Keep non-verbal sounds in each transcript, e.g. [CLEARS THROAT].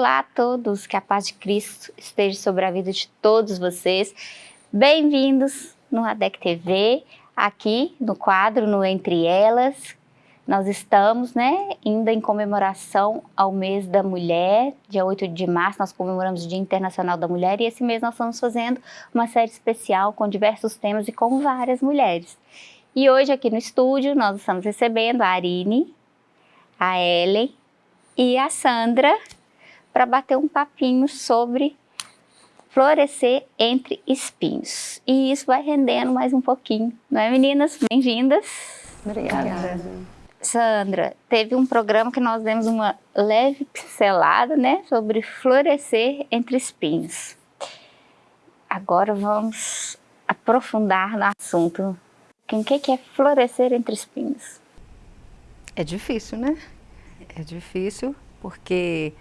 Olá a todos, que a paz de Cristo esteja sobre a vida de todos vocês. Bem-vindos no ADEC TV, aqui no quadro, no Entre Elas. Nós estamos, né, ainda em comemoração ao mês da mulher, dia 8 de março, nós comemoramos o Dia Internacional da Mulher e esse mês nós estamos fazendo uma série especial com diversos temas e com várias mulheres. E hoje aqui no estúdio nós estamos recebendo a Arine, a Ellen e a Sandra, para bater um papinho sobre florescer entre espinhos. E isso vai rendendo mais um pouquinho, não é meninas? Bem-vindas. Obrigada. Obrigada. Sandra, teve um programa que nós demos uma leve pincelada, né, sobre florescer entre espinhos. Agora vamos aprofundar no assunto. O que é florescer entre espinhos? É difícil, né? É difícil porque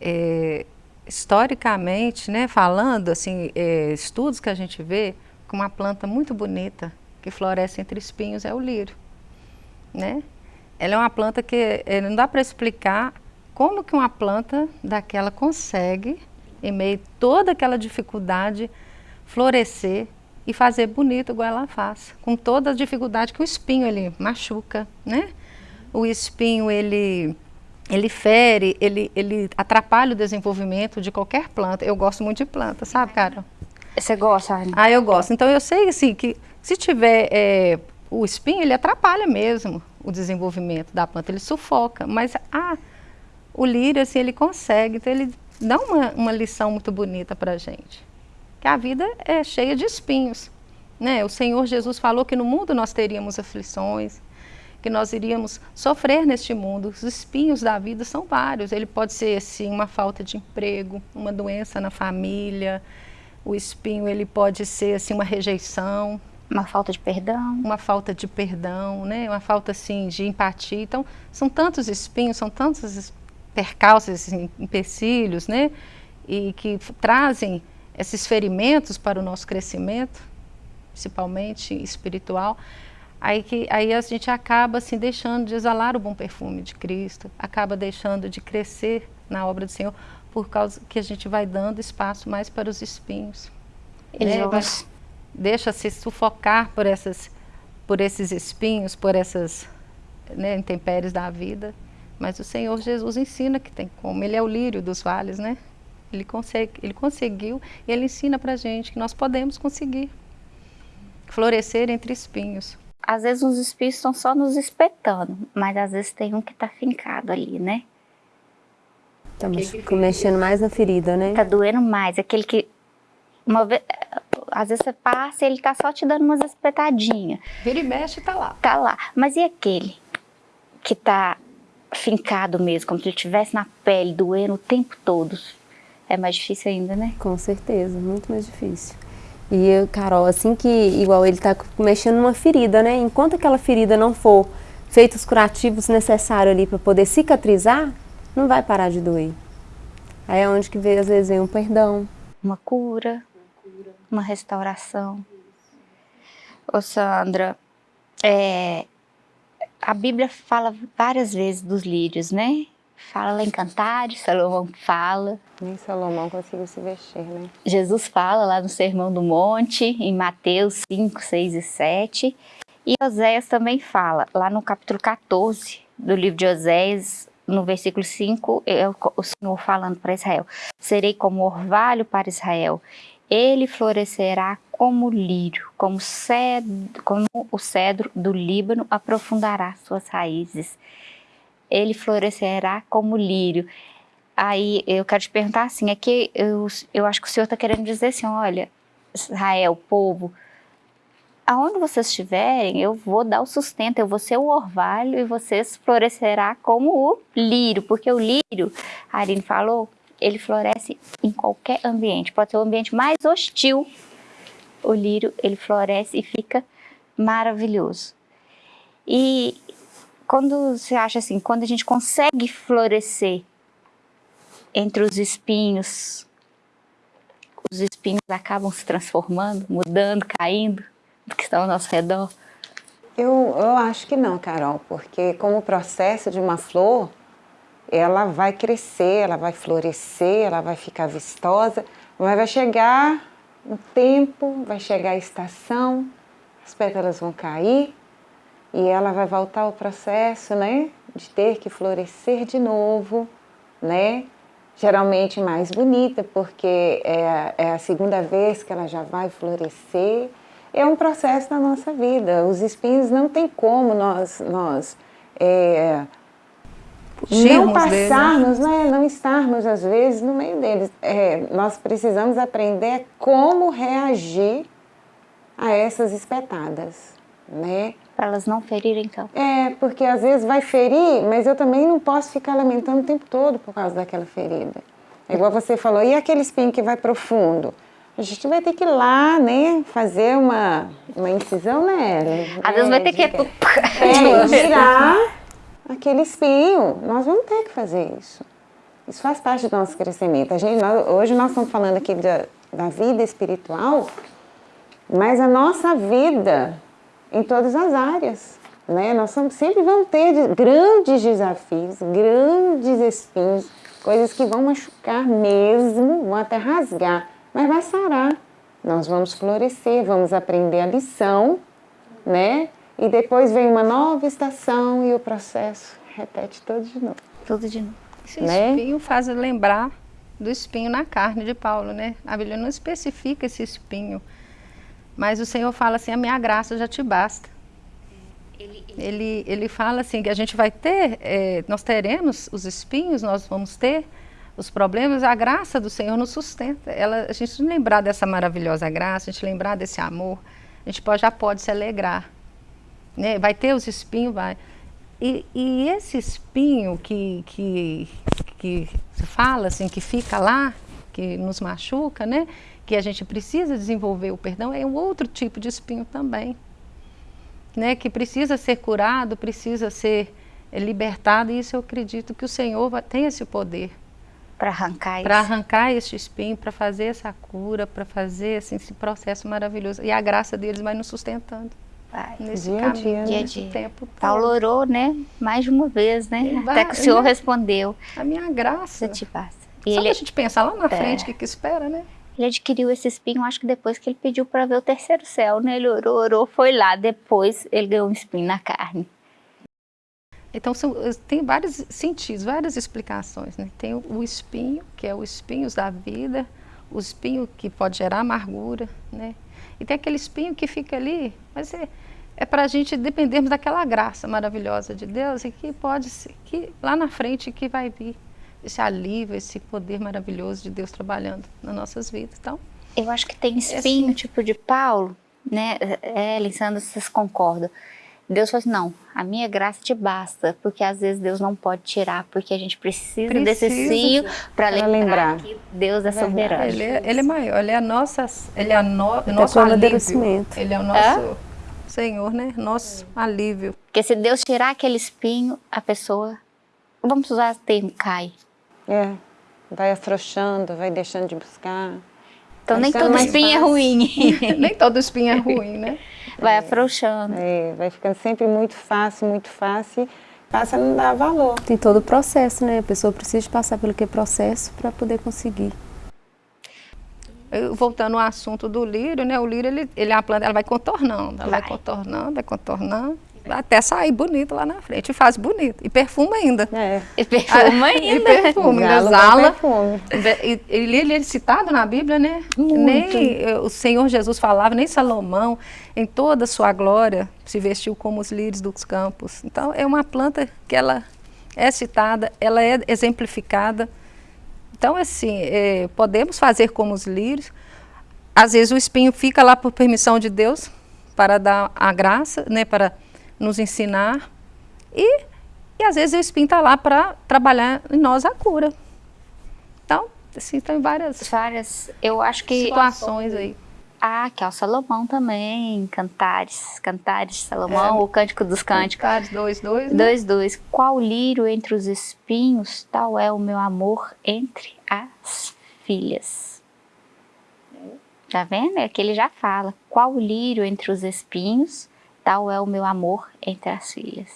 é, historicamente, né, falando, assim, é, estudos que a gente vê, com uma planta muito bonita que floresce entre espinhos é o lírio, né? Ela é uma planta que é, não dá para explicar como que uma planta daquela consegue, em meio a toda aquela dificuldade, florescer e fazer bonito igual ela faz, com toda a dificuldade que o espinho ele machuca, né? O espinho ele ele fere, ele, ele atrapalha o desenvolvimento de qualquer planta. Eu gosto muito de planta, sabe, Carol? Você gosta, Anne? Ah, eu gosto. Então, eu sei, assim, que se tiver é, o espinho, ele atrapalha mesmo o desenvolvimento da planta, ele sufoca. Mas ah, o lírio, assim, ele consegue. Então, ele dá uma, uma lição muito bonita para a gente. Que a vida é cheia de espinhos. Né? O Senhor Jesus falou que no mundo nós teríamos aflições, que nós iríamos sofrer neste mundo. Os espinhos da vida são vários. Ele pode ser assim uma falta de emprego, uma doença na família. O espinho ele pode ser assim uma rejeição, uma falta de perdão, uma falta de perdão, né? Uma falta assim de empatia. Então, são tantos espinhos, são tantos percalços, assim, empecilhos, né? E que trazem esses ferimentos para o nosso crescimento, principalmente espiritual aí, que, aí a gente acaba assim, deixando de exalar o bom perfume de Cristo, acaba deixando de crescer na obra do Senhor, por causa que a gente vai dando espaço mais para os espinhos. Né? Deixa se sufocar por, essas, por esses espinhos, por essas né, intempéries da vida. Mas o Senhor Jesus ensina que tem como. Ele é o lírio dos vales, né? Ele, consegue, ele conseguiu e ele ensina para gente que nós podemos conseguir florescer entre espinhos às vezes os espíritos estão só nos espetando, mas às vezes tem um que está fincado ali, né? Estamos mexendo mais na ferida, né? Tá doendo mais, aquele que uma vez, às vezes você passa e ele tá só te dando umas espetadinhas. Vira e mexe tá lá. Tá lá. Mas e aquele que tá fincado mesmo, como se ele estivesse na pele, doendo o tempo todo? É mais difícil ainda, né? Com certeza, muito mais difícil. E, Carol, assim que, igual ele está mexendo numa ferida, né? Enquanto aquela ferida não for feitos os curativos necessários ali para poder cicatrizar, não vai parar de doer. Aí é onde que vê, às vezes vem um perdão. Uma cura, uma restauração. Ô Sandra, é, a Bíblia fala várias vezes dos lírios, né? Fala lá em Cantares, Salomão fala. Nem Salomão conseguiu se vestir, né? Jesus fala lá no Sermão do Monte, em Mateus 5, 6 e 7. E Oséias também fala, lá no capítulo 14 do livro de Oséias, no versículo 5, é o Senhor falando para Israel: Serei como orvalho para Israel, ele florescerá como lírio, como, cedro, como o cedro do Líbano aprofundará suas raízes ele florescerá como lírio. Aí eu quero te perguntar assim, é que eu, eu acho que o Senhor está querendo dizer assim, olha, Israel, povo, aonde vocês estiverem, eu vou dar o sustento, eu vou ser o orvalho e vocês florescerá como o lírio, porque o lírio, a Arine falou, ele floresce em qualquer ambiente, pode ser o ambiente mais hostil, o lírio, ele floresce e fica maravilhoso. E quando você acha assim, quando a gente consegue florescer entre os espinhos, os espinhos acabam se transformando, mudando, caindo do que está ao nosso redor? Eu, eu acho que não, Carol, porque como o processo de uma flor, ela vai crescer, ela vai florescer, ela vai ficar vistosa, mas vai chegar um tempo, vai chegar a estação, as pétalas vão cair e ela vai voltar ao processo, né, de ter que florescer de novo, né, geralmente mais bonita, porque é, é a segunda vez que ela já vai florescer, é um processo na nossa vida, os espinhos não tem como nós, nós é, não passarmos, né? não estarmos às vezes no meio deles. É, nós precisamos aprender como reagir a essas espetadas, né? Para elas não ferirem então. É, porque às vezes vai ferir, mas eu também não posso ficar lamentando o tempo todo por causa daquela ferida. É igual você falou, e aquele espinho que vai profundo? A gente vai ter que ir lá, né, fazer uma, uma incisão nela. Às vezes vai ter que... [LAUGHS] É, tirar aquele espinho. Nós vamos ter que fazer isso. Isso faz parte do nosso crescimento. A gente, nós, hoje nós estamos falando aqui da, da vida espiritual, mas a nossa vida em todas as áreas. Né? Nós sempre vamos ter grandes desafios, grandes espinhos, coisas que vão machucar mesmo, vão até rasgar, mas vai sarar. Nós vamos florescer, vamos aprender a lição, né? E depois vem uma nova estação e o processo repete tudo de novo. Tudo de novo. Esse né? espinho faz lembrar do espinho na carne de Paulo, né? A Bíblia não especifica esse espinho, mas o Senhor fala assim, a minha graça já te basta. Ele, ele... ele, ele fala assim, que a gente vai ter, é, nós teremos os espinhos, nós vamos ter os problemas, a graça do Senhor nos sustenta. Ela, a gente lembrar dessa maravilhosa graça, a gente lembrar desse amor, a gente pode, já pode se alegrar né? vai ter os espinhos, vai. E, e esse espinho que, que, que fala, assim, que fica lá, que nos machuca, né? Que a gente precisa desenvolver o perdão, é um outro tipo de espinho também. Né? Que precisa ser curado, precisa ser libertado, e isso eu acredito que o Senhor tem esse poder. Para arrancar Para arrancar esse espinho, para fazer essa cura, para fazer assim, esse processo maravilhoso. E a graça deles vai nos sustentando. Vai. Nesse dia caminho, dia, dia a dia. Tempo Paulo orou, né? Mais de uma vez, né? Vai, Até que o Senhor respondeu. A minha graça. te passa. E Só ele, a gente pensar lá na é, frente, o que, que espera, né? Ele adquiriu esse espinho, acho que depois que ele pediu para ver o terceiro céu, né? Ele orou, orou, foi lá. Depois ele ganhou um espinho na carne. Então, são, tem vários sentidos, várias explicações, né? Tem o, espinho, que é o espinhos da vida, o espinho que pode gerar amargura, né? E tem aquele espinho que fica ali, mas é, é para a gente dependermos daquela graça maravilhosa de Deus e que pode ser, que lá na frente que vai vir esse alívio, esse poder maravilhoso de Deus trabalhando nas nossas vidas. Então, eu acho que tem espinho, assim, tipo de Paulo, né? É, Lissandra, vocês concordam? Deus falou assim, não, a minha graça te basta, porque às vezes Deus não pode tirar, porque a gente precisa, precisa desse cio para lembrar, lembrar, que Deus é soberano. Ele é, ele é maior, ele é a nossa, ele é a no, nosso alívio. Ele é o nosso é? Senhor, né? Nosso alívio. Porque se Deus tirar aquele espinho, a pessoa, vamos usar o termo, cai. É, vai afrouxando, vai deixando de buscar. Então nem todo espinho é fácil. é ruim. [LAUGHS] nem todo espinho é ruim, né? [LAUGHS] Vai é, afrouxando. É, vai ficando sempre muito fácil, muito fácil. Passa a não dar valor. Tem todo o processo, né? A pessoa precisa passar pelo que processo para poder conseguir. Voltando ao assunto do lírio, né? O lírio, ele, ele é uma planta, ela vai contornando, ela vai, vai contornando, vai contornando até sair bonito lá na frente. E faz bonito. E perfuma ainda. É. E perfuma [LAUGHS] ainda. e perfuma, ainda exala. E, ele, ele é citado na Bíblia, né? Muito. Nem eh, o Senhor Jesus falava, nem Salomão, em toda a sua glória, se vestiu como os lírios dos campos. Então, é uma planta que ela é citada, ela é exemplificada. Então, assim, é, podemos fazer como os lírios. Às vezes o espinho fica lá por permissão de Deus, para dar a graça, né, para nos ensinar. E, e às vezes o espinho está lá para trabalhar em nós a cura. Então, assim, tem várias, várias eu acho que situações aí. Ah, que é o Salomão também, Cantares, Cantares Salomão, é, o Cântico dos Cânticos. Cantares 2, 2, né? 2, 2. Qual lírio entre os espinhos, tal é o meu amor entre as filhas. Tá vendo? É que ele já fala. Qual lírio entre os espinhos, tal é o meu amor entre as filhas.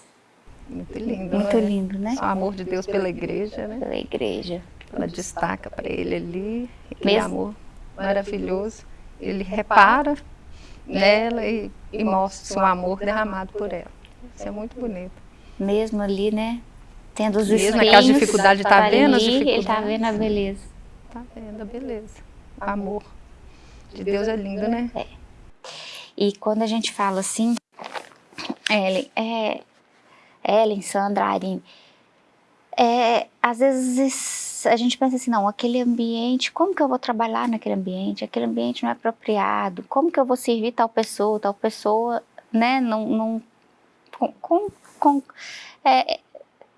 Muito lindo, Muito né? lindo, né? O amor de Deus pela igreja, né? Pela igreja. Ela destaca para ele ali, aquele Mesmo- amor maravilhoso. Ele repara nela e, e mostra o amor derramado por ela. Isso é muito bonito. Mesmo ali, né? Tendo os Mesmo espinhos. aquelas dificuldades, tá tava vendo as ali, Ele tá dificuldades? vendo a beleza. Tá vendo a beleza? O amor de Deus é lindo, né? E quando a gente fala assim, Ellen, é, Ellen, Sandra, Arine, é, às vezes a gente pensa assim, não, aquele ambiente, como que eu vou trabalhar naquele ambiente? Aquele ambiente não é apropriado. Como que eu vou servir tal pessoa? Tal pessoa, né, não, não com, com- é,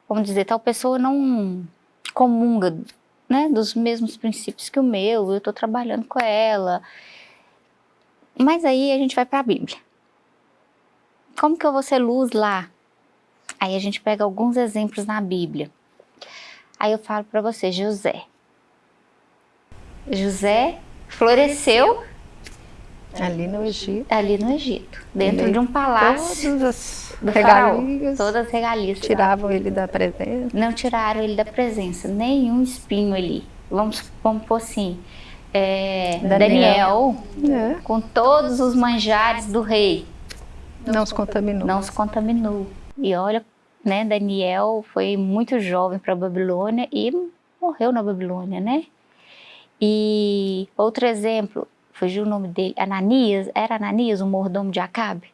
vamos dizer, tal pessoa não comunga, né, dos mesmos princípios que o meu, eu estou trabalhando com ela. Mas aí a gente vai para a Bíblia. Como que eu vou ser luz lá? Aí a gente pega alguns exemplos na Bíblia. Aí eu falo para você, José. José floresceu Ali no Egito. ali no Egito, dentro Ele- de um palácio Todas as faraó. regalias Todas as regalias. tiravam ele da presença. Não tiraram ele da presença, nenhum espinho ali. Vamos, vamos pôr assim, é, Daniel. Daniel, É, com todos os manjares do rei, não se contaminou. não se contaminou. E olha, né, Daniel foi muito jovem para a Babilônia e morreu na Babilônia, né? E outro exemplo, fugiu o nome dele, Ananias, era Ananias, o mordomo de Acabe?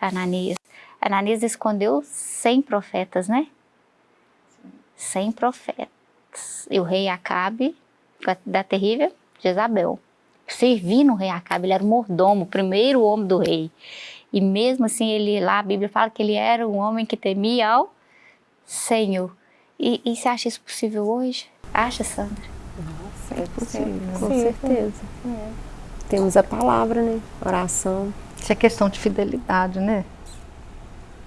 Ananias. Ananias escondeu 100 profetas, né? 100 profetas. E o rei Acabe, da terrível Jezabel, servindo o rei Acabe, ele era o mordomo, o primeiro homem do rei. E mesmo assim, ele lá, a Bíblia fala que ele era um homem que temia ao Senhor. E, e você acha isso possível hoje? Acha, Sandra? É possível. Com certeza. Temos a palavra, né? Oração. Isso é questão de fidelidade, né?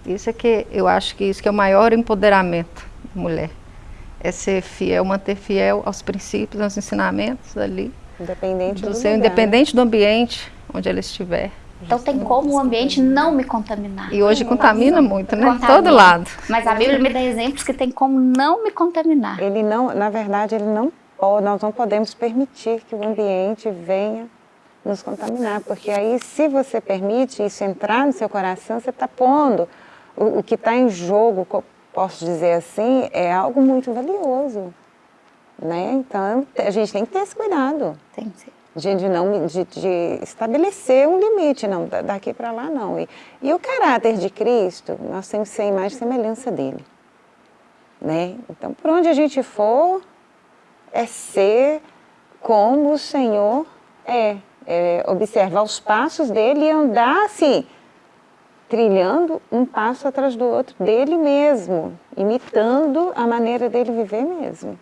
Isso é que eu acho que isso que é o maior empoderamento da mulher. É ser fiel, manter fiel aos princípios, aos ensinamentos ali, Independente do do seu, lugar. independente do ambiente onde ela estiver. Então tem como o ambiente não me contaminar. E hoje contamina muito, né? Contamina. Todo lado. Mas a Bíblia me dá exemplos que tem como não me contaminar. Ele não, na verdade, ele não nós não podemos permitir que o ambiente venha nos contaminar, porque aí se você permite isso entrar no seu coração, você está pondo o, o que está em jogo, posso dizer assim, é algo muito valioso, né? Então a gente tem que ter esse cuidado Tem que ser. De, de não de, de estabelecer um limite, não da- daqui para lá não. E, e o caráter de Cristo, nós temos que ser a imagem e semelhança dele, né? Então, por onde a gente for, é ser como o Senhor é, é observar os passos dele e andar assim, trilhando um passo atrás do outro dele mesmo, imitando a maneira dele viver mesmo.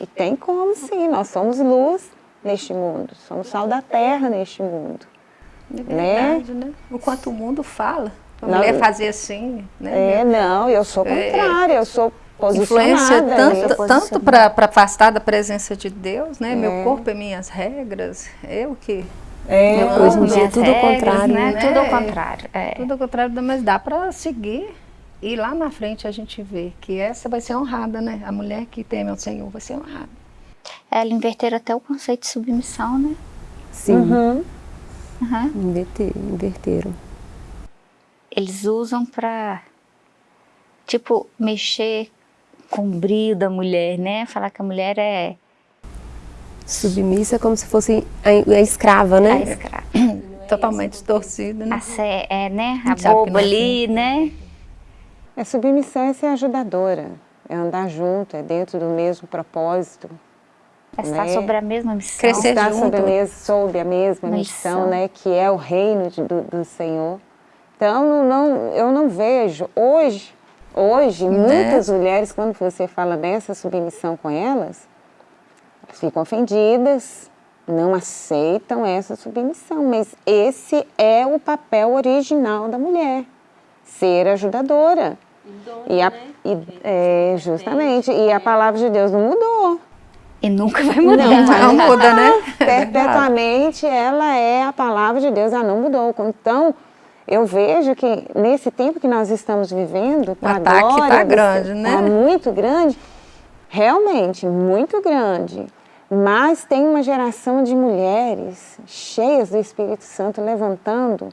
E tem como sim, nós somos luz neste mundo, somos sal da terra neste mundo. É Né? verdade, né? O quanto o mundo fala. A Não, mulher fazer assim, né? É, não, eu sou contrária, eu sou Influência posicionada. tanto, eu- tanto para afastar da presença de Deus, né? É. Meu corpo é minhas regras, eu que É, Meu Hoje em dia Minhas tudo ao regras, contrário, né? né? Tudo ao contrário. É. Tudo ao contrário, mas dá para seguir. E lá na frente a gente vê que essa vai ser honrada, né? A mulher que teme ao Senhor vai ser honrada. Ela inverteram até o conceito de submissão, né? Sim, Uhum. Uhum. inverter- inverteram. Eles usam pra, tipo, mexer com o brilho da mulher, né? Falar que a mulher é Submissa como se fosse a, a escrava, a né? escrava. [CLEARS THROAT] Totalmente distorcida, né? A é, né? A que boba é ali, né? É submissão é ser ajudadora, é andar junto, é dentro do mesmo propósito. É estar Né? sobre a mesma missão. Crescer Estar junto. sob a, mes- sob a mesma Missão. missão, né, que é o reino de- do, do Senhor. Então, não, eu não vejo, hoje, hoje, muitas mulheres, quando você fala dessa submissão com elas, elas ficam ofendidas, não aceitam essa submissão, mas esse é o papel original da mulher, ser ajudadora. E a, e, é, justamente, e a palavra de Deus não mudou. E nunca vai mudar. Não Não muda, né? Perpetuamente ela é a palavra de Deus, ela não mudou. Então, eu vejo que nesse tempo que nós estamos vivendo, o ataque está grande, né? Está muito grande, realmente muito grande. Mas tem uma geração de mulheres cheias do Espírito Santo levantando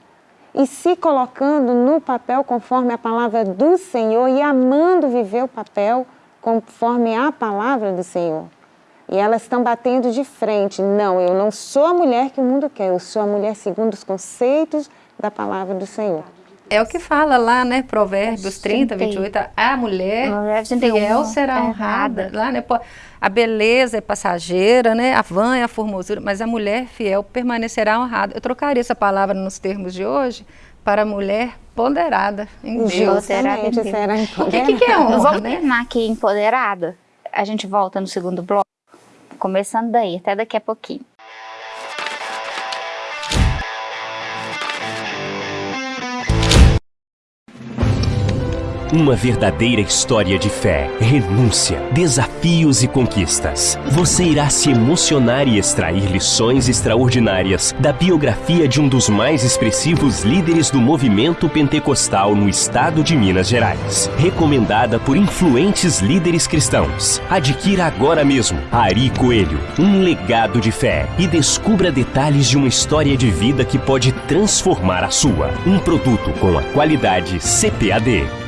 e se colocando no papel conforme a palavra do Senhor e amando viver o papel conforme a palavra do Senhor. E elas estão batendo de frente. Não, eu não sou a mulher que o mundo quer, eu sou a mulher segundo os conceitos da palavra do Senhor. É o que fala lá, né? Provérbios 30, 28. A mulher fiel será honrada. Lá, né? A beleza é passageira, né? A vã é a formosura, mas a mulher fiel permanecerá honrada. Eu trocaria essa palavra nos termos de hoje para mulher ponderada em Deus. Será empoderada. O que, que é honra, Vamos né? terminar aqui empoderada. A gente volta no segundo bloco, começando daí, até daqui a pouquinho. Uma verdadeira história de fé, renúncia, desafios e conquistas. Você irá se emocionar e extrair lições extraordinárias da biografia de um dos mais expressivos líderes do movimento pentecostal no estado de Minas Gerais. Recomendada por influentes líderes cristãos. Adquira agora mesmo Ari Coelho, um legado de fé e descubra detalhes de uma história de vida que pode transformar a sua. Um produto com a qualidade CPAD.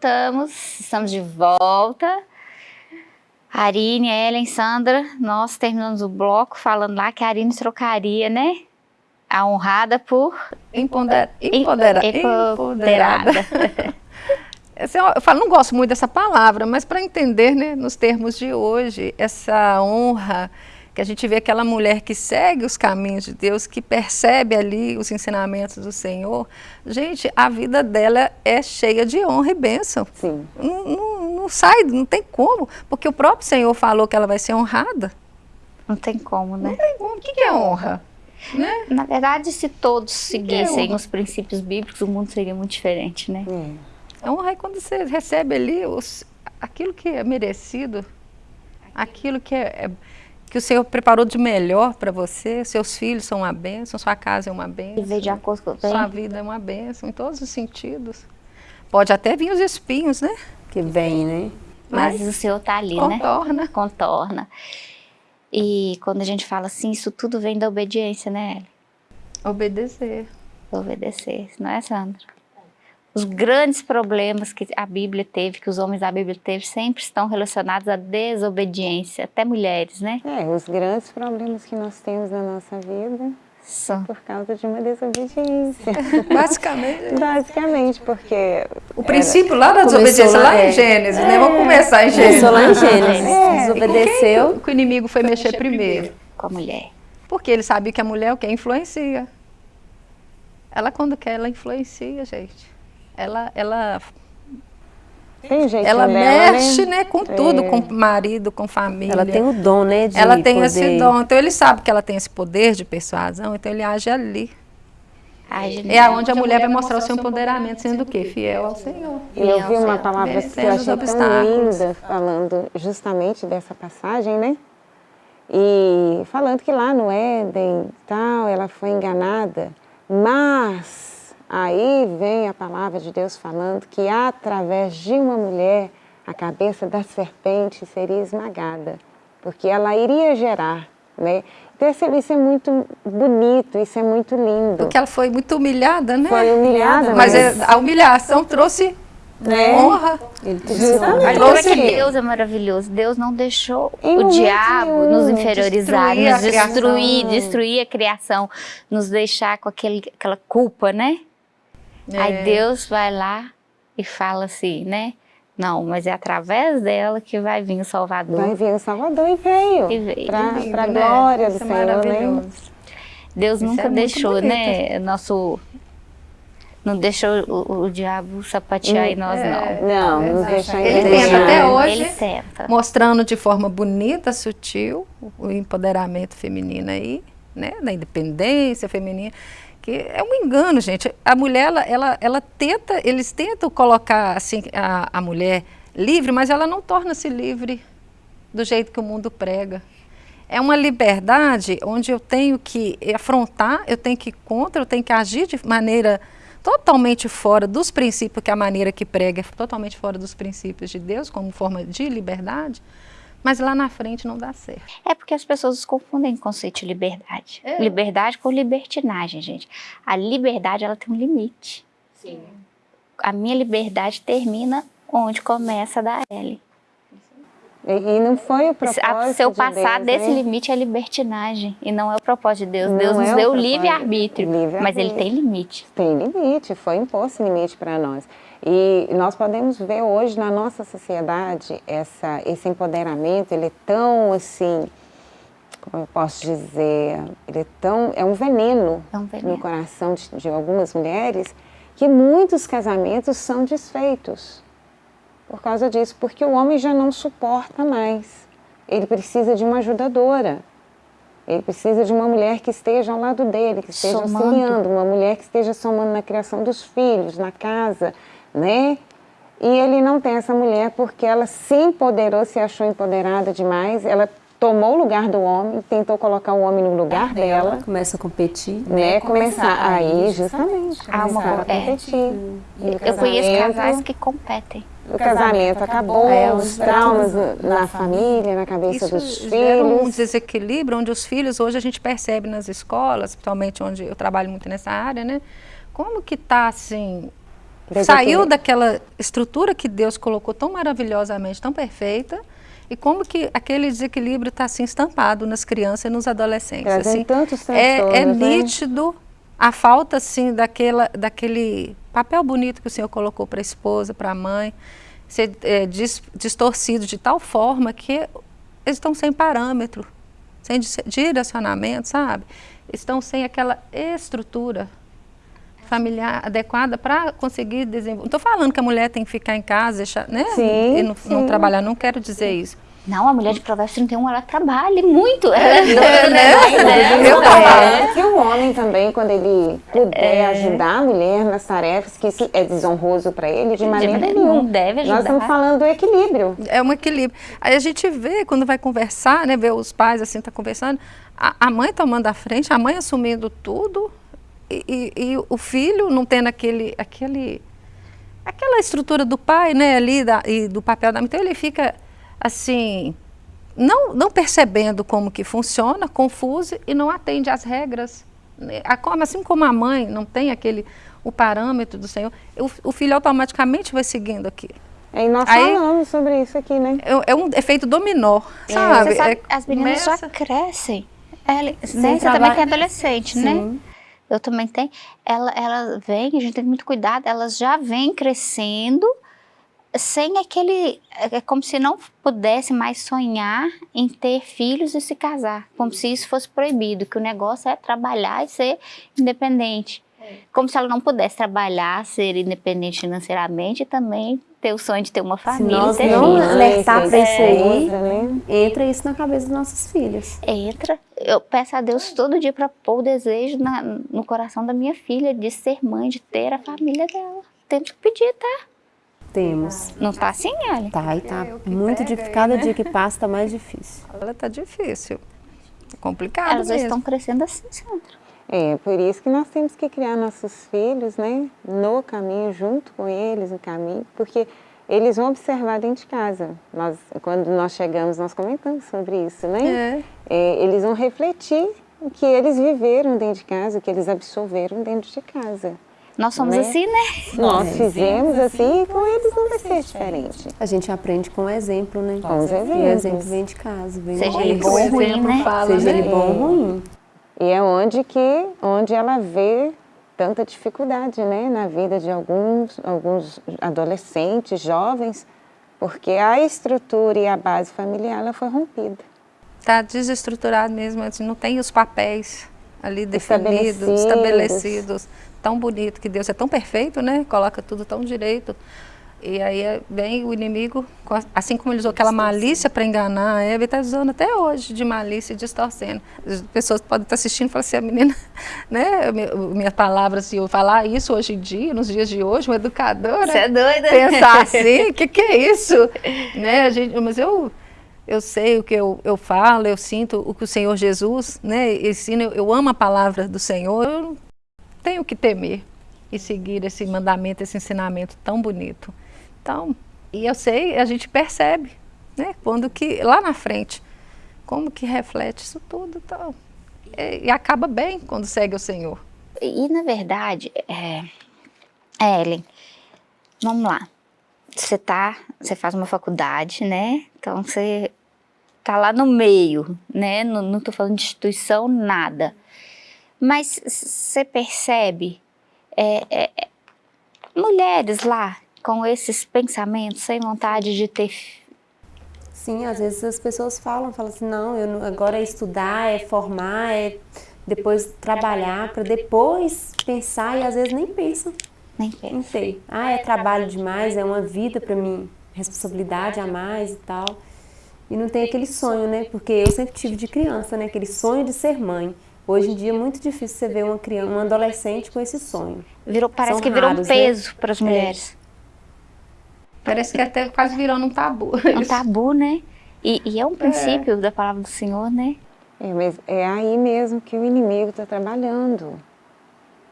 Voltamos, estamos de volta. Arine, Ellen, Sandra, nós terminamos o bloco falando lá que a Arine trocaria, né? A honrada por... Empoder... Empodera... Empoderada. [LAUGHS] Eu falo, não gosto muito dessa palavra, mas para entender, né, nos termos de hoje, essa honra que a gente vê aquela mulher que segue os caminhos de Deus, que percebe ali os ensinamentos do Senhor, gente, a vida dela é cheia de honra e bênção. Sim. Não, não, não sai, não tem como, porque o próprio Senhor falou que ela vai ser honrada. Não tem como, né? Não tem como. O que, que é honra? Né? Na verdade, se todos seguissem os princípios bíblicos, o mundo seria muito diferente, né? É. A honra é quando você recebe ali os, aquilo que é merecido, aquilo que é, é que o Senhor preparou de melhor para você, seus filhos são uma bênção, sua casa é uma bênção. Viver de acordo com Sua vida é uma bênção, em todos os sentidos. Pode até vir os espinhos, né? Que vem, né? Mas, Mas o Senhor está ali, contorna. né? Contorna. E quando a gente fala assim, isso tudo vem da obediência, né? Obedecer. Obedecer, não é, Sandra? Os grandes problemas que a Bíblia teve, que os homens da Bíblia teve, sempre estão relacionados à desobediência, até mulheres, né? É, os grandes problemas que nós temos na nossa vida são por causa de uma desobediência. [LAUGHS] Basicamente. Basicamente, porque... O princípio lá da desobediência, lá, lá em Gênesis, é, né? Vamos começar em Gênesis. Começou lá em Gênesis. É, Desobedeceu. Que, que o inimigo foi, foi mexer, mexer primeiro? primeiro? Com a mulher. Porque ele sabe que a mulher é o que? Influencia. Ela, quando quer, ela influencia, gente ela, ela ela dela, mexe né? né, com tudo, é. com o marido, com família. Ela tem o dom, né? De ela tem poder... esse dom. Então ele sabe que ela tem esse poder de persuasão, então ele age ali. Age é onde a mulher vai mostrar o seu empoderamento, sendo o quê? Fiel ao Senhor. E eu vi uma palavra que eu achei tão linda, falando justamente dessa passagem, né? E falando que lá no Éden, tal, ela foi enganada, mas Aí vem a palavra de Deus falando que através de uma mulher a cabeça da serpente seria esmagada, porque ela iria gerar, né? Então isso é muito bonito, isso é muito lindo. Porque ela foi muito humilhada, né? Foi humilhada. Mas, mas... a humilhação trouxe né? honra. Ele trouxe que Deus é maravilhoso. Deus não deixou em o diabo nos inferiorizar, destruir nos destruir, destruir a criação, nos deixar com aquele, aquela culpa, né? Aí É. Deus vai lá e fala assim, né? Não, mas é através dela que vai vir o Salvador. Vai vir o Salvador e veio. E veio. Para a né? glória do Isso é Senhor, né? maravilhoso. Deus Isso nunca é deixou, né? Nosso. Não deixou o, o diabo sapatear em nós, não. Não, nos deixar Ele tenta até hoje. Ele tenta. mostrando de forma bonita, sutil, o empoderamento feminino aí, né, da independência feminina, que é um engano, gente. A mulher, ela, ela, ela tenta, eles tentam colocar assim a, a mulher livre, mas ela não torna-se livre do jeito que o mundo prega. É uma liberdade onde eu tenho que afrontar, eu tenho que ir contra, eu tenho que agir de maneira totalmente fora dos princípios, que a maneira que prega é totalmente fora dos princípios de Deus, como forma de liberdade, mas lá na frente não dá certo. É porque as pessoas confundem o conceito de liberdade. É. Liberdade com libertinagem, gente. A liberdade, ela tem um limite. Sim. A minha liberdade termina onde começa a da L. E, e não foi o propósito A- Se eu de passar Deus, desse né? limite é libertinagem e não é o propósito de Deus. Não Deus nos é o deu livre-arbítrio, mas ele tem limite. Tem limite, foi imposto limite para nós. E nós podemos ver hoje na nossa sociedade essa, esse empoderamento, ele é tão assim, como eu posso dizer, ele é tão, é um veneno, É um veneno. no coração de, de algumas mulheres, que muitos casamentos são desfeitos por causa disso, porque o homem já não suporta mais. Ele precisa de uma ajudadora. Ele precisa de uma mulher que esteja ao lado dele, que esteja Somando. auxiliando, uma mulher que esteja somando na criação dos filhos, na casa, né? E ele não tem essa mulher porque ela se empoderou, se achou empoderada demais, ela tomou o lugar do homem, tentou colocar o homem no lugar dela, Começa a competir. né? Começar aí, justamente, Ah, uma começar a co- é. competir. E o Eu conheço casais que competem. o casamento acabou, É, os traumas na família, na cabeça Isso dos gera um filhos. desequilíbrio onde os filhos, hoje a gente percebe nas escolas, principalmente onde eu trabalho muito nessa área, né? Como que está assim, saiu daquela estrutura que Deus colocou tão maravilhosamente, tão perfeita, e como que aquele desequilíbrio está assim estampado nas crianças e nos adolescentes. Trazendo assim. tantos é, é né? nítido a falta assim daquela, daquele papel bonito que o Senhor colocou para a esposa, para a mãe, ser é, dis- distorcido de tal forma que eles estão sem parâmetro, sem direcionamento, sabe? Estão sem aquela estrutura familiar adequada para conseguir desenvolver. Não estou falando que a mulher tem que ficar em casa, deixar, né? Sim, e não, não trabalhar, não quero dizer isso. Não, a mulher de Provérbios 31, ela trabalha muito. Ela É, né? Eu Eu tô falo. falando que o homem também, quando ele puder É. ajudar a mulher nas tarefas, que isso é desonroso para ele, de maneira maneira nenhuma. não deve Nós ajudar. estamos falando do equilíbrio. É um equilíbrio. Aí a gente vê, quando vai conversar, né, vê os pais assim, tá conversando, a, a mãe tomando a frente, a mãe assumindo tudo, e, e- o filho não tendo aquele, aquele, aquela estrutura do pai, né, ali, da, e do papel da mãe. Então ele fica, assim, não, não percebendo como que funciona, confuso, e não atende às regras. né. Assim como a mãe não tem aquele, o parâmetro do Senhor, o, o filho automaticamente vai seguindo aquilo. E nós Aí- falamos sobre isso aqui, né? É, é um efeito dominó, sabe? Você sabe, É- as meninas começa- já crescem. Ela, né, Sem você também que é adolescente, né? Eu também tenho. Ela, ela vem, a gente tem muito cuidado, elas já vêm crescendo sem aquele. É é como se não pudesse mais sonhar em ter filhos e se casar. Como se isso fosse proibido, que o negócio é trabalhar e ser independente. Como se ela não pudesse trabalhar, ser independente financeiramente e também ter o sonho de ter uma Se família e nós ter não alertar para isso aí, né? entra isso na cabeça dos nossos filhos. Entra. Eu peço a Deus todo dia para pôr o desejo na- no coração da minha filha de ser mãe, de ter a família dela. Temos que pedir, tá? Temos. Não tá assim, olha. Tá, e tá É, muito difícil. Cada né? dia que passa tá mais difícil. Ela tá difícil. É complicado Elas mesmo. estão crescendo assim, Sandra. É, por isso que nós temos que criar nossos filhos, né, no caminho, junto com eles, no caminho, porque eles vão observar dentro de casa. Nós, quando nós chegamos, nós comentamos sobre isso, né? É. É, eles vão refletir o que eles viveram dentro de casa, o que eles absorveram dentro de casa. Nós somos Né? assim, né? Nós fizemos assim e com eles não vai ser diferente. A gente aprende com o exemplo, né? Com os E o exemplos. exemplo vem de casa, vem Seja ele bom ou exemplo ruim, né? fala, Seja né? ele bom ou ruim. E é onde que onde ela vê tanta dificuldade né, na vida de alguns, alguns adolescentes, jovens, porque a estrutura e a base familiar ela foi rompida. Está desestruturado mesmo, não tem os papéis ali definidos, estabelecidos. estabelecidos. Tão bonito que Deus é tão perfeito, né? Coloca tudo tão direito. E aí é, vem o inimigo, assim como ele usou aquela malícia para enganar a está usando até hoje de malícia e distorcendo. As pessoas podem estar assistindo e falar assim, a menina, [LAUGHS] né, minhas palavras, se eu falar isso hoje em dia, nos dias de hoje, uma educadora... Você é doida? Pensar [LAUGHS] assim, o que, que é isso? né, gente, mas eu, eu sei o que eu, eu falo, eu sinto o que o Senhor Jesus né, ensina, eu, eu amo a palavra do Senhor, eu tenho que temer e seguir esse mandamento, esse ensinamento tão bonito. Então, e eu sei, a gente percebe, né, quando que, lá na frente, como que reflete isso tudo, então, e, e acaba bem quando segue o Senhor. E, na verdade, é, Ellen, vamos lá, você tá, você faz uma faculdade, né, então você tá lá no meio, né, não, não tô falando de instituição, nada, mas você percebe é, é, é mulheres lá com esses pensamentos, sem vontade de ter... Sim, às vezes as pessoas falam, falam assim, não, eu, agora é estudar, é formar, é depois trabalhar, para depois pensar, e às vezes nem pensam. Nem pensam. Não sei. Ah, é trabalho demais, é uma vida para mim, responsabilidade a mais e tal. E não tem aquele sonho, né? Porque eu sempre tive de criança, né? Aquele sonho de ser mãe. Hoje em dia é muito difícil você ver uma criança, um adolescente com esse sonho. Virou, parece São que virou raros, um né? peso né? para as mulheres. É. Parece que até quase virou um tabu. Um tabu, né? E, e é um princípio é. da palavra do Senhor, né? É, mas é aí mesmo que o inimigo está trabalhando.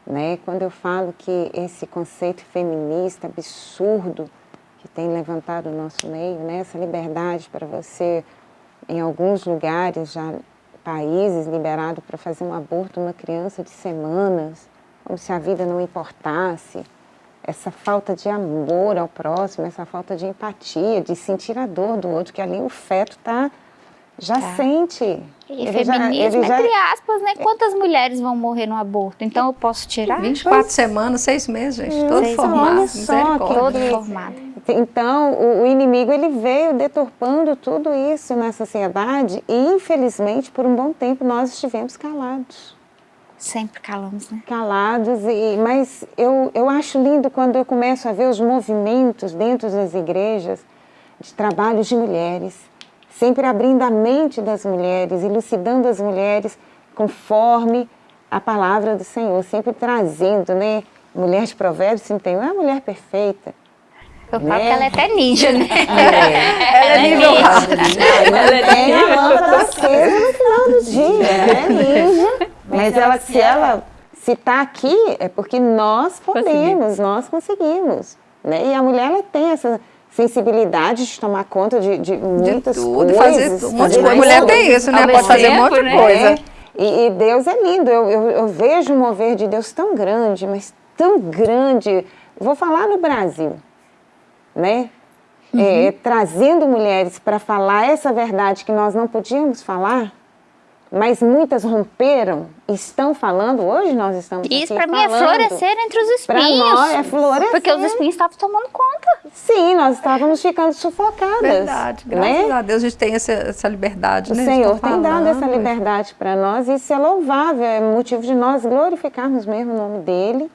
Né? Quando eu falo que esse conceito feminista absurdo que tem levantado o nosso meio, né? essa liberdade para você, em alguns lugares, já países liberados para fazer um aborto uma criança de semanas, como se a vida não importasse essa falta de amor ao próximo, essa falta de empatia, de sentir a dor do outro, que ali o feto tá, já tá. sente. E ele feminismo, já, entre aspas, né? Quantas mulheres vão morrer no aborto? Então eu posso tirar? 24 pois... semanas, seis meses, gente, todo seis formado. Só, todo formado. Então, o, o inimigo ele veio deturpando tudo isso na sociedade e, infelizmente, por um bom tempo nós estivemos calados. Sempre calamos, né? Calados, e, mas eu, eu acho lindo quando eu começo a ver os movimentos dentro das igrejas de trabalhos de mulheres, sempre abrindo a mente das mulheres, elucidando as mulheres conforme a palavra do Senhor, sempre trazendo, né? Mulher de provérbios 31 é a mulher perfeita. Eu falo né? que ela é até ninja, né? É. Ela é nível Ela é a lâmpada acesa no final do dia, ela é ninja. Mas ela, se ela se está aqui, é porque nós podemos, nós conseguimos. Né? E a mulher ela tem essa sensibilidade de tomar conta de, de muitas de tudo, coisas. Fazer de coisa. Mulher tem isso, né? Pode fazer um monte de né? coisa. É. E, e, Deus é lindo. Eu, eu, eu vejo um mover de Deus tão grande, mas tão grande. Vou falar no Brasil, né? Uhum. É, trazendo mulheres para falar essa verdade que nós não podíamos falar, mas muitas romperam, estão falando, hoje nós estamos Isso para mim é florescer entre os espinhos. Para nós é florescer. Porque os espinhos estavam tomando conta. Sim, nós estávamos ficando sufocadas. Verdade, né? graças né? a Deus a gente tem essa, essa liberdade. O né? Senhor tem dado essa liberdade para nós e isso é louvável, é motivo de nós glorificarmos mesmo o nome dEle,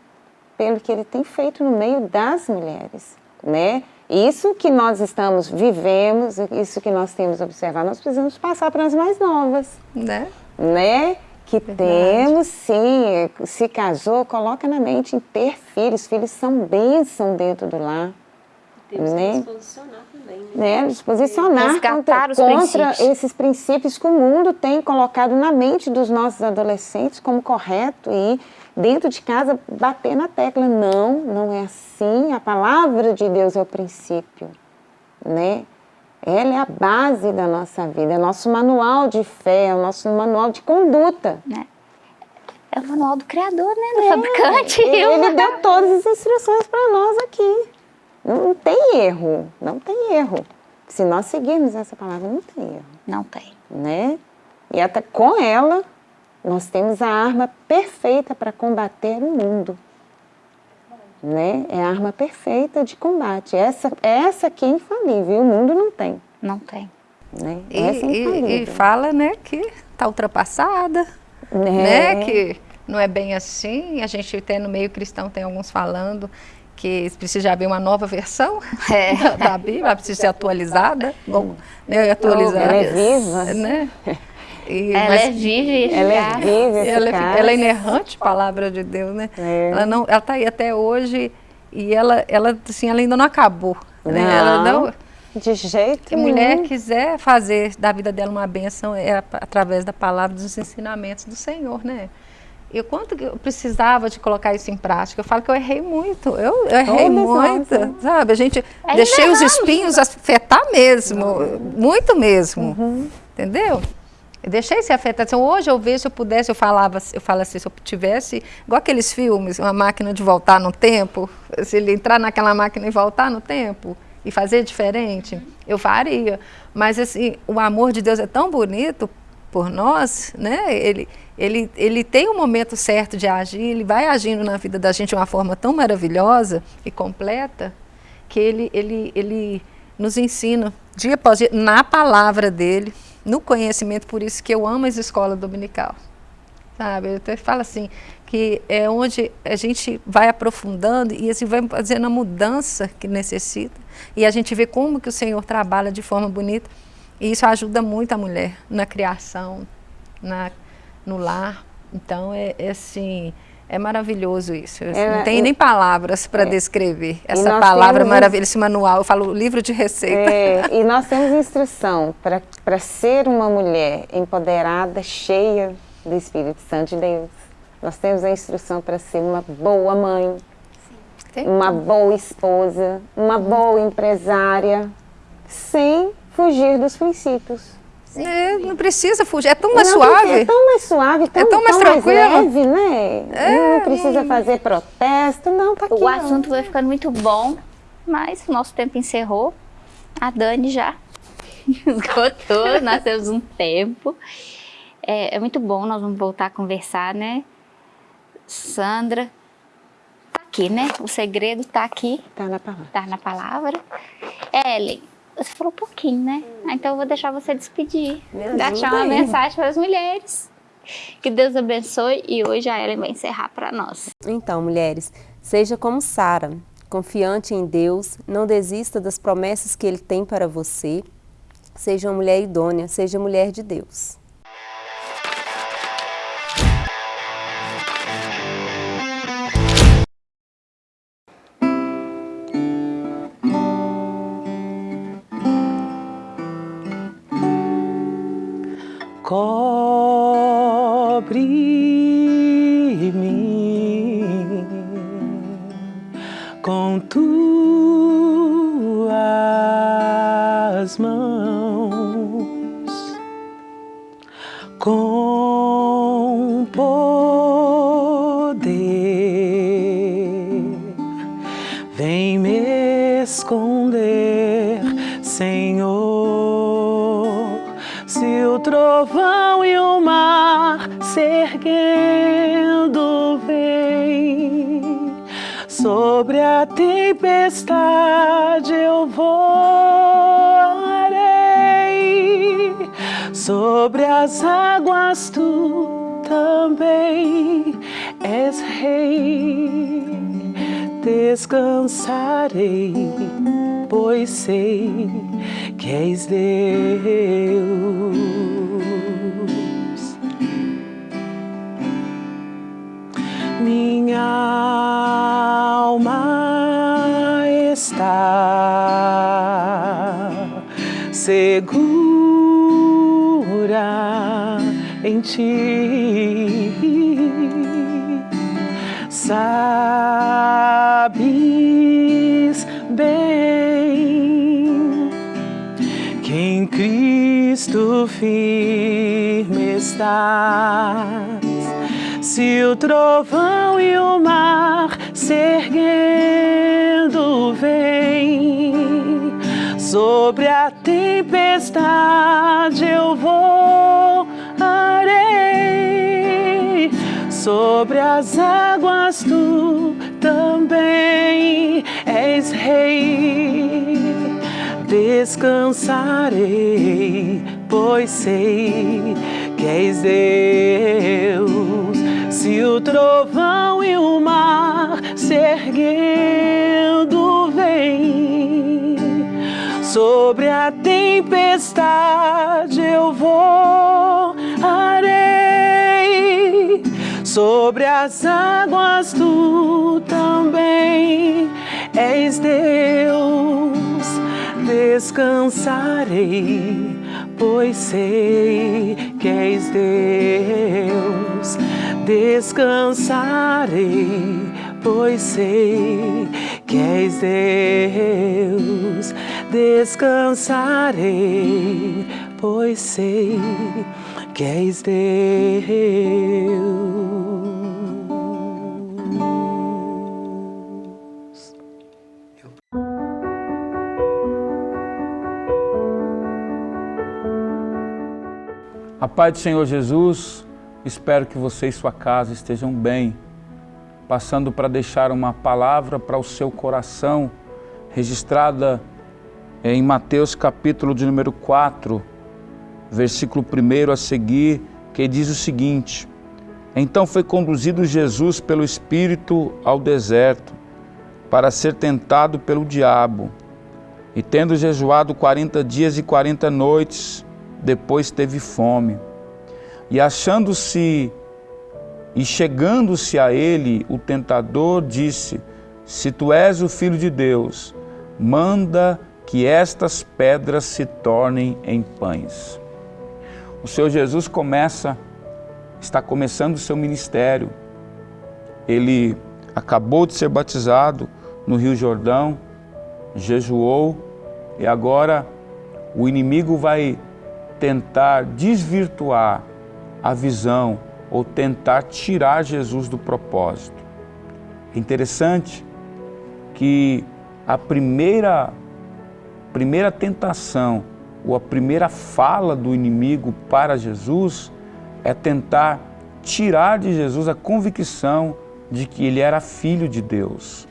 pelo que Ele tem feito no meio das mulheres, né? Isso que nós estamos, vivemos, isso que nós temos observado, nós precisamos passar para as mais novas. Né? Né? Que Verdade. temos, sim, se casou, coloca na mente em ter filhos. Filhos são bênção dentro do lar. Temos né? que nos posicionar também. Né? né? Nos posicionar contra, contra esses princípios que o mundo tem colocado na mente dos nossos adolescentes como correto e dentro de casa bater na tecla. Não, não é assim. A palavra de Deus é o princípio, né? Ela é a base da nossa vida, é o nosso manual de fé, é o nosso manual de conduta. É, é o manual do Criador, né? Do é, fabricante. Ele deu todas as instruções para nós aqui. Não tem erro, não tem erro. Se nós seguirmos essa palavra, não tem erro. Não tem. Né? E até com ela, nós temos a arma perfeita para combater o mundo. né? É a arma perfeita de combate. Essa, essa aqui é infalível, o mundo não tem. Não tem. Né? E, essa é infalível. e, e fala, né, que está ultrapassada, É. né, que não é bem assim. A gente até no meio cristão tem alguns falando que precisa haver uma nova versão É. [LAUGHS] da Bíblia, precisa ser [LAUGHS] atualizada, bom, né, atualizada, Ela é viva. né? [LAUGHS] E, Ela mas é viva e Ela é viva, ela, é, ela é inerrante, palavra de Deus, né? É. Ela não, ela está aí até hoje e ela, ela, assim, ela ainda não acabou, né? Ela Não. não, De jeito se a mulher quiser fazer da vida dela uma bênção, é através da palavra dos ensinamentos do Senhor, né? E o quanto que eu precisava de colocar isso em prática. Eu falo que eu errei muito. Eu, eu errei Todas muito, nós, sabe? A gente Ainda deixei os espinhos afetar mesmo, muito mesmo. Uhum. Entendeu? Eu deixei se afetar. Então, hoje eu vejo, se eu pudesse, eu falava, eu falo assim, se eu tivesse, igual aqueles filmes, uma máquina de voltar no tempo, se ele entrar naquela máquina e voltar no tempo e fazer diferente, eu faria. Mas assim, o amor de Deus é tão bonito por nós, né? Ele, ele, ele tem um momento certo de agir, ele vai agindo na vida da gente de uma forma tão maravilhosa e completa que ele, ele, ele nos ensina dia após dia na palavra dele, no conhecimento, por isso que eu amo as escolas dominical. Sabe? Eu até falo assim, que é onde a gente vai aprofundando e assim vai fazendo a mudança que necessita. E a gente vê como que o Senhor trabalha de forma bonita. E isso ajuda muito a mulher na criação, na, no lar. Então, é, é assim, é maravilhoso isso. Eu, assim, É, não tem e- nem palavras para descrever essa palavra temos- maravilhosa, esse manual. Eu falo livro de receita. É, e [LAUGHS] nós temos instrução para ser uma mulher empoderada, cheia do Espírito Santo de Deus. Nós temos a instrução para ser uma boa mãe, Tem uma boa esposa, uma boa empresária, sem fugir dos princípios. É, não precisa fugir, é tão mais Não, suave. É tão mais suave, tão, tão mais tão tranquilo. É, leve, né? não precisa fazer protesto, não, tá aqui. O assunto vai ficando muito bom, mas o nosso tempo encerrou. A Dani já [LAUGHS] esgotou, [LAUGHS] nós temos um tempo. É, é muito bom, nós vamos voltar a conversar, né? Sandra, tá aqui, né? O segredo tá aqui, Tá na palavra. tá na palavra. Ellen, você falou um pouquinho, né? Ah, Então eu vou deixar você despedir. Deixar uma aí. mensagem para as mulheres. Que Deus abençoe e hoje a Ellen vai encerrar para nós. Então, mulheres, seja como Sara, confiante em Deus, não desista das promessas que Ele tem para você. Seja uma mulher idônea, seja mulher de Deus. Descansarei, pois sei que és Deus. Minha alma está segura em ti. Sabes Cristo firme estás. Se o trovão e o mar se erguendo vem, sobre a tempestade eu voarei, sobre as águas tu também és rei. Descansarei, pois sei que és Deus. Se o trovão e o mar se erguendo vem sobre a tempestade eu voarei sobre as águas tu também és Deus descansarei pois sei que és Deus descansarei pois sei que és Deus descansarei, pois sei que és Deus. A paz do Senhor Jesus, espero que você e sua casa estejam bem, passando para deixar uma palavra para o seu coração, registrada em Mateus capítulo de número 4, versículo 1 a seguir, que diz o seguinte: Então foi conduzido Jesus pelo Espírito ao deserto, para ser tentado pelo diabo. E tendo jejuado quarenta dias e quarenta noites, depois teve fome. E achando-se e chegando-se a ele, o tentador disse: Se tu és o filho de Deus, manda que estas pedras se tornem em pães. O Senhor Jesus começa, está começando o seu ministério. Ele acabou de ser batizado no Rio Jordão, jejuou e agora o inimigo vai tentar desvirtuar a visão ou tentar tirar Jesus do propósito. É interessante que a primeira, primeira tentação ou a primeira fala do inimigo para Jesus é tentar tirar de Jesus a convicção de que ele era filho de Deus,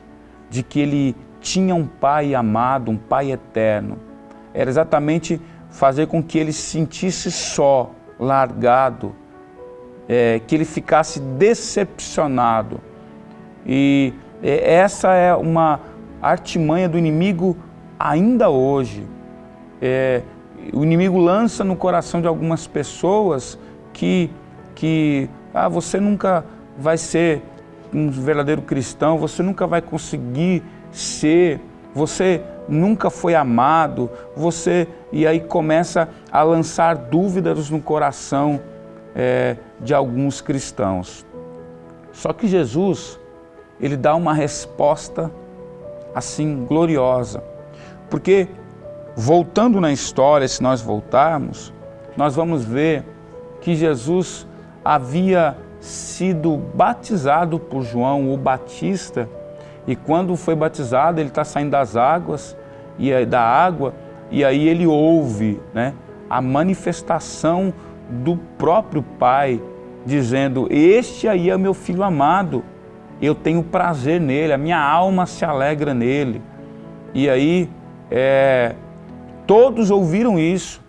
de que ele tinha um pai amado, um pai eterno. Era exatamente fazer com que ele se sentisse só, largado, é, que ele ficasse decepcionado. E é, essa é uma artimanha do inimigo ainda hoje. É, o inimigo lança no coração de algumas pessoas que, que ah, você nunca vai ser um verdadeiro cristão, você nunca vai conseguir ser, você nunca foi amado, você e aí começa a lançar dúvidas no coração é, de alguns cristãos. Só que Jesus, ele dá uma resposta assim gloriosa, porque voltando na história, se nós voltarmos, nós vamos ver que Jesus havia sido batizado por João o Batista e quando foi batizado ele está saindo das águas e da água e aí ele ouve, né, a manifestação do próprio Pai, dizendo: Este aí é meu filho amado, eu tenho prazer nele, a minha alma se alegra nele. E aí, é, todos ouviram isso.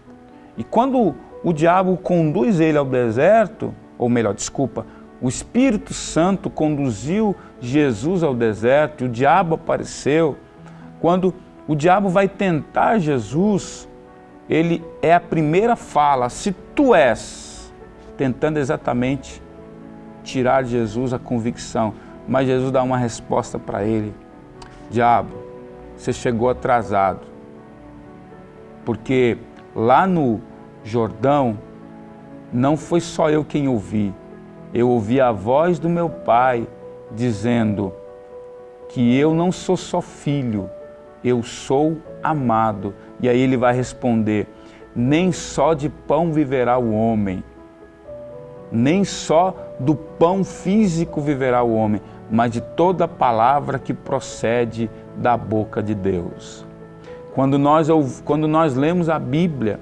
E quando o diabo conduz ele ao deserto, ou melhor, desculpa, o Espírito Santo conduziu Jesus ao deserto e o diabo apareceu. Quando o diabo vai tentar Jesus, ele é a primeira fala, se tu és, tentando exatamente tirar de Jesus a convicção. Mas Jesus dá uma resposta para ele: Diabo, você chegou atrasado. Porque lá no Jordão, não foi só eu quem ouvi, eu ouvi a voz do meu pai dizendo que eu não sou só filho, eu sou amado. E aí ele vai responder: nem só de pão viverá o homem, nem só do pão físico viverá o homem, mas de toda palavra que procede da boca de Deus. Quando nós, quando nós lemos a Bíblia,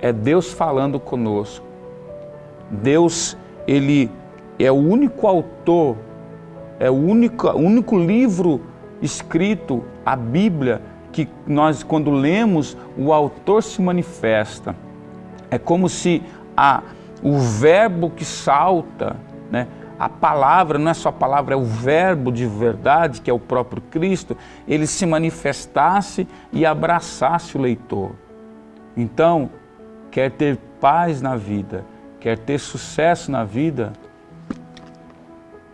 é Deus falando conosco. Deus, Ele é o único autor é o único, único livro escrito, a Bíblia, que nós, quando lemos, o autor se manifesta. É como se a, o verbo que salta, né, a palavra, não é só a palavra, é o verbo de verdade, que é o próprio Cristo, ele se manifestasse e abraçasse o leitor. Então, quer ter paz na vida, quer ter sucesso na vida,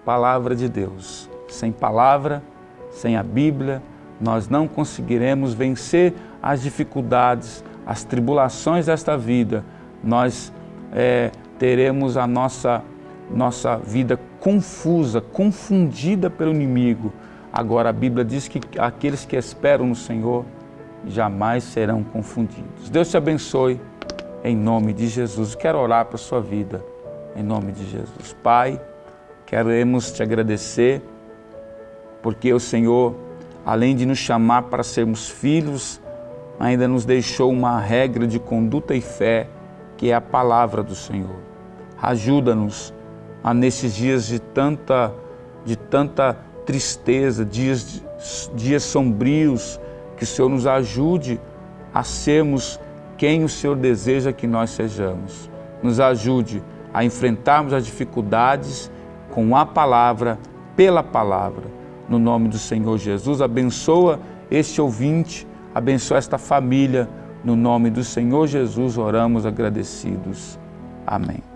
palavra de Deus. Sem palavra, sem a Bíblia, nós não conseguiremos vencer as dificuldades, as tribulações desta vida. Nós é, teremos a nossa, nossa vida confusa, confundida pelo inimigo. Agora a Bíblia diz que aqueles que esperam no Senhor jamais serão confundidos. Deus te abençoe em nome de Jesus. Quero orar para a sua vida em nome de Jesus. Pai, queremos te agradecer porque o Senhor, além de nos chamar para sermos filhos, ainda nos deixou uma regra de conduta e fé, que é a palavra do Senhor. Ajuda-nos a nesses dias de tanta, de tanta tristeza, dias, dias sombrios, que o Senhor nos ajude a sermos quem o Senhor deseja que nós sejamos. Nos ajude a enfrentarmos as dificuldades com a palavra, pela palavra. No nome do Senhor Jesus, abençoa este ouvinte, abençoa esta família. No nome do Senhor Jesus, oramos agradecidos. Amém.